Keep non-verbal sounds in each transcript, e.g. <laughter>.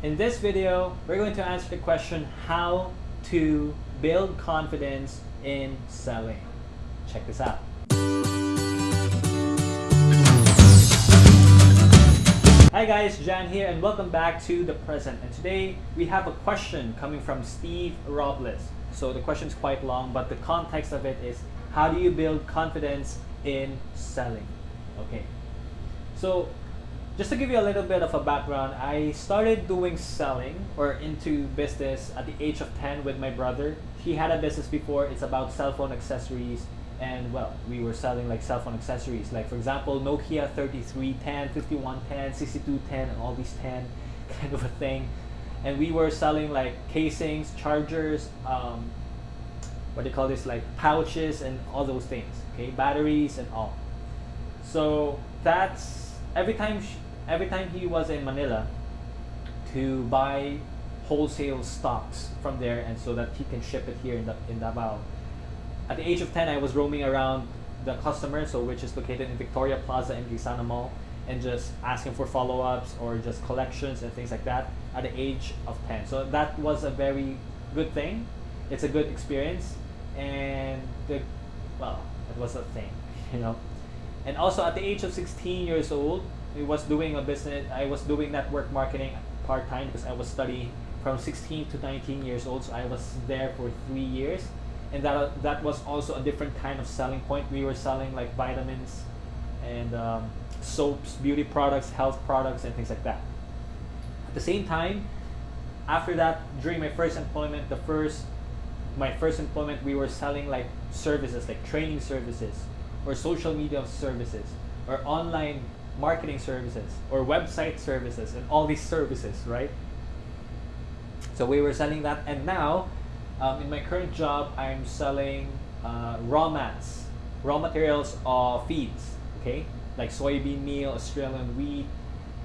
In this video, we're going to answer the question how to build confidence in selling. Check this out. Hi guys, Jan here and welcome back to The Present. And today we have a question coming from Steve Robles. So the question is quite long, but the context of it is how do you build confidence in selling? Okay. So just to give you a little bit of a background, I started doing selling or into business at the age of 10 with my brother. He had a business before, it's about cell phone accessories and well, we were selling like cell phone accessories. Like for example, Nokia 3310, 5110, 6210 and all these 10 <laughs> kind of a thing. And we were selling like casings, chargers, um, what do you call this, like pouches and all those things, okay, batteries and all. So that's every time every time he was in Manila to buy wholesale stocks from there and so that he can ship it here in, the, in Davao. At the age of 10, I was roaming around the customer, so which is located in Victoria Plaza in Gaisano Mall, and just asking for follow-ups or just collections and things like that at the age of 10. So that was a very good thing. It's a good experience, and the, well, it was a thing, <laughs> you know. And also at the age of 16 years old, I was doing a business, I was doing network marketing part-time because I was studying from 16 to 19 years old. So I was there for three years. And that, that was also a different kind of selling point. We were selling like vitamins and um, soaps, beauty products, health products, and things like that. At the same time, after that, during my first employment, the first, my first employment, we were selling like services, like training services, or social media services, or online marketing services or website services and all these services, right? So we were selling that, and now um, in my current job, I'm selling uh, raw mats, raw materials of feeds, okay, like soybean meal, Australian wheat,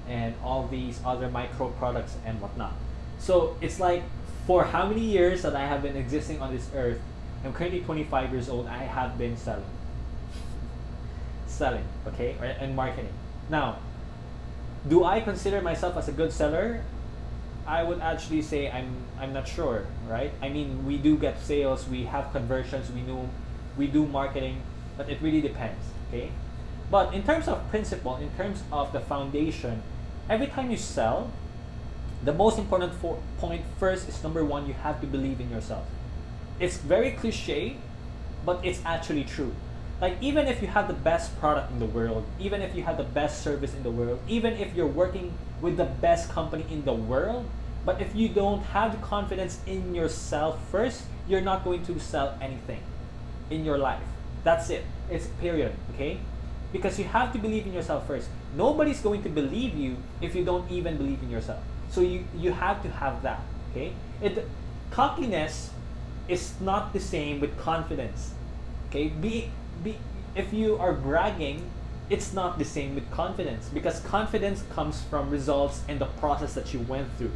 and all these other micro products and whatnot. So it's like for how many years that I have been existing on this earth, I'm currently 25 years old, I have been selling. <laughs> selling, okay, and marketing. Now, do I consider myself as a good seller? I would actually say I'm I'm not sure, right? I mean, we do get sales, we have conversions, we know we do marketing, but it really depends, okay? But in terms of principle, in terms of the foundation, every time you sell, the most important point first is number one, you have to believe in yourself. It's very cliche, but it's actually true like even if you have the best product in the world even if you have the best service in the world even if you're working with the best company in the world but if you don't have the confidence in yourself first you're not going to sell anything in your life. That's it. It's period okay? Because you have to believe in yourself first. Nobody's going to believe you if you don't even believe in yourself. So you you have to have that okay? It cockiness is not the same with confidence okay? Be be, if you are bragging, it's not the same with confidence because confidence comes from results and the process that you went through.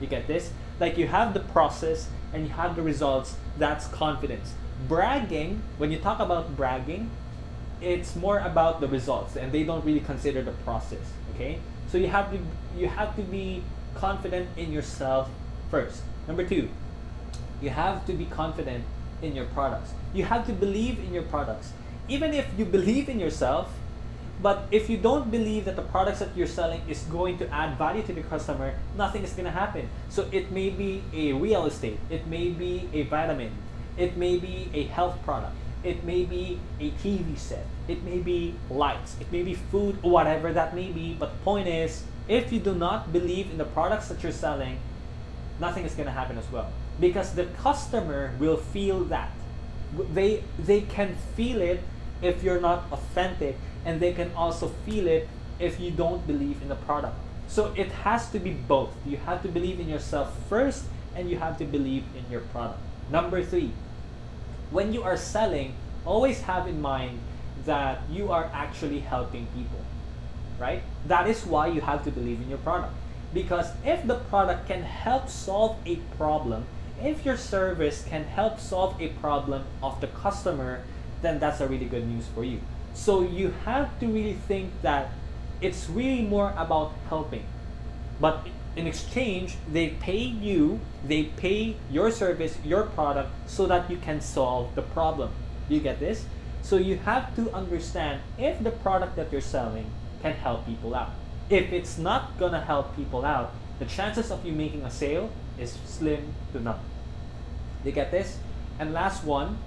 You get this? Like you have the process and you have the results, that's confidence. Bragging, when you talk about bragging, it's more about the results and they don't really consider the process, okay? So you have to you have to be confident in yourself first. Number 2, you have to be confident in your products. You have to believe in your products even if you believe in yourself, but if you don't believe that the products that you're selling is going to add value to the customer, nothing is going to happen. So it may be a real estate, it may be a vitamin, it may be a health product, it may be a TV set, it may be lights, it may be food, whatever that may be. But the point is, if you do not believe in the products that you're selling, nothing is going to happen as well. Because the customer will feel that. They, they can feel it if you're not authentic and they can also feel it if you don't believe in the product. So it has to be both. You have to believe in yourself first and you have to believe in your product. Number three, when you are selling, always have in mind that you are actually helping people, right? That is why you have to believe in your product. Because if the product can help solve a problem, if your service can help solve a problem of the customer, then that's a really good news for you. So you have to really think that it's really more about helping. But in exchange, they pay you, they pay your service, your product, so that you can solve the problem. You get this? So you have to understand if the product that you're selling can help people out. If it's not gonna help people out, the chances of you making a sale is slim to none. You get this? And last one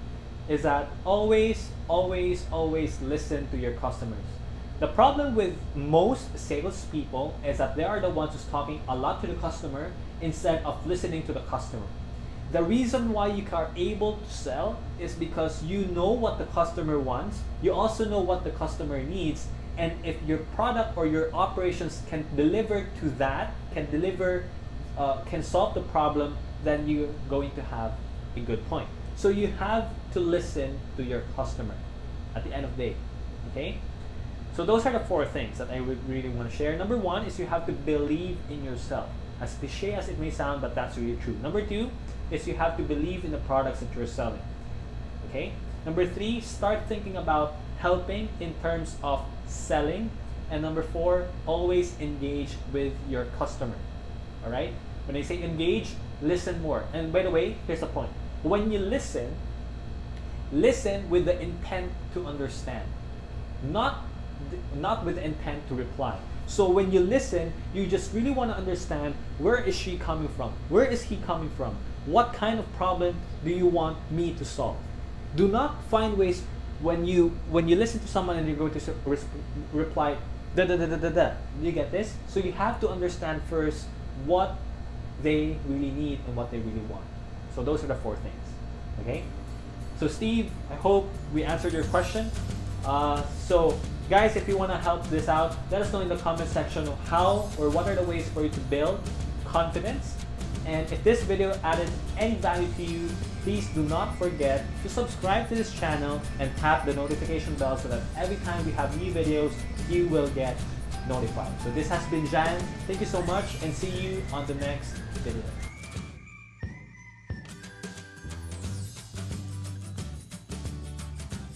is that always, always, always listen to your customers. The problem with most salespeople is that they are the ones who's talking a lot to the customer instead of listening to the customer. The reason why you are able to sell is because you know what the customer wants, you also know what the customer needs, and if your product or your operations can deliver to that, can deliver, uh, can solve the problem, then you're going to have a good point. So you have to listen to your customer at the end of the day, okay? So those are the four things that I would really want to share. Number one is you have to believe in yourself. As cliche as it may sound, but that's really true. Number two is you have to believe in the products that you're selling. Okay? Number three, start thinking about helping in terms of selling. And number four, always engage with your customer. All right? When I say engage, listen more. And by the way, here's the point. When you listen, listen with the intent to understand, not not with intent to reply. So when you listen, you just really want to understand where is she coming from? Where is he coming from? What kind of problem do you want me to solve? Do not find ways when you when you listen to someone and you're going to re reply da da da da da da. You get this? So you have to understand first what they really need and what they really want. So those are the four things. Okay? So Steve, I hope we answered your question. Uh, so guys, if you want to help this out, let us know in the comment section how or what are the ways for you to build confidence. And if this video added any value to you, please do not forget to subscribe to this channel and tap the notification bell so that every time we have new videos, you will get notified. So this has been Jan. Thank you so much and see you on the next video.